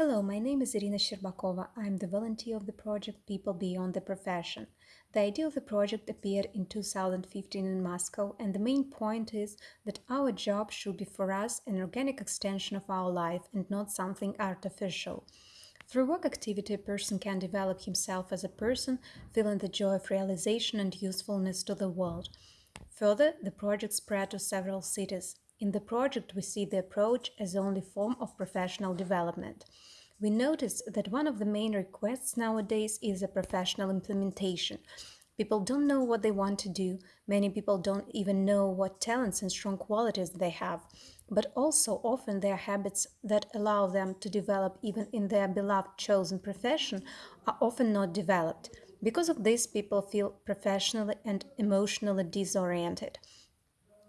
Hello, my name is Irina Sherbakova. I'm the volunteer of the project People Beyond the Profession. The idea of the project appeared in 2015 in Moscow, and the main point is that our job should be for us an organic extension of our life and not something artificial. Through work activity, a person can develop himself as a person, feeling the joy of realization and usefulness to the world. Further, the project spread to several cities. In the project, we see the approach as the only form of professional development. We notice that one of the main requests nowadays is a professional implementation. People don't know what they want to do. Many people don't even know what talents and strong qualities they have. But also often their habits that allow them to develop even in their beloved chosen profession are often not developed. Because of this, people feel professionally and emotionally disoriented.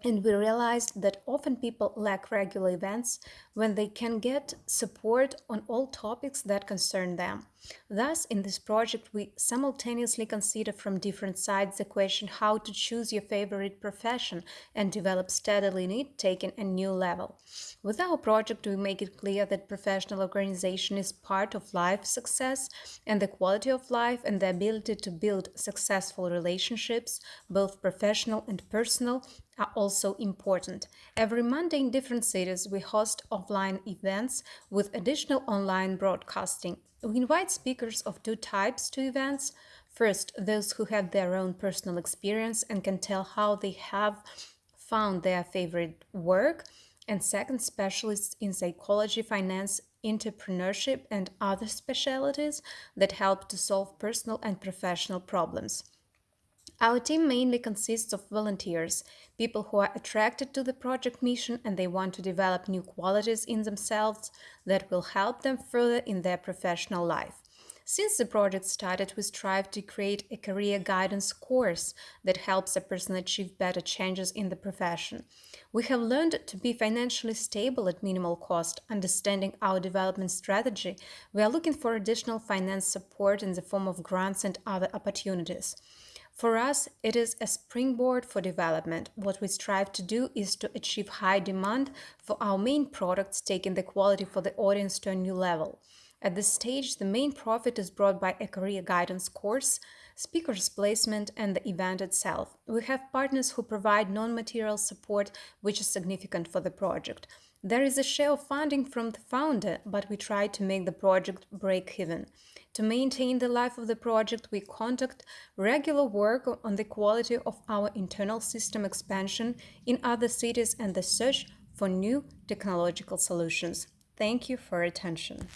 And we realized that often people lack regular events when they can get support on all topics that concern them. Thus, in this project, we simultaneously consider from different sides the question how to choose your favorite profession and develop steadily in it, taking a new level. With our project, we make it clear that professional organization is part of life success and the quality of life and the ability to build successful relationships, both professional and personal, are also important. Every Monday in different cities, we host offline events with additional online broadcasting. We invite speakers of two types to events. First, those who have their own personal experience and can tell how they have found their favorite work. And second, specialists in psychology, finance, entrepreneurship, and other specialties that help to solve personal and professional problems. Our team mainly consists of volunteers, people who are attracted to the project mission and they want to develop new qualities in themselves that will help them further in their professional life. Since the project started, we strive to create a career guidance course that helps a person achieve better changes in the profession. We have learned to be financially stable at minimal cost, understanding our development strategy. We are looking for additional finance support in the form of grants and other opportunities. For us, it is a springboard for development. What we strive to do is to achieve high demand for our main products, taking the quality for the audience to a new level. At this stage, the main profit is brought by a career guidance course, speakers placement, and the event itself. We have partners who provide non-material support, which is significant for the project. There is a share of funding from the founder, but we try to make the project break even. To maintain the life of the project, we conduct regular work on the quality of our internal system expansion in other cities and the search for new technological solutions. Thank you for attention.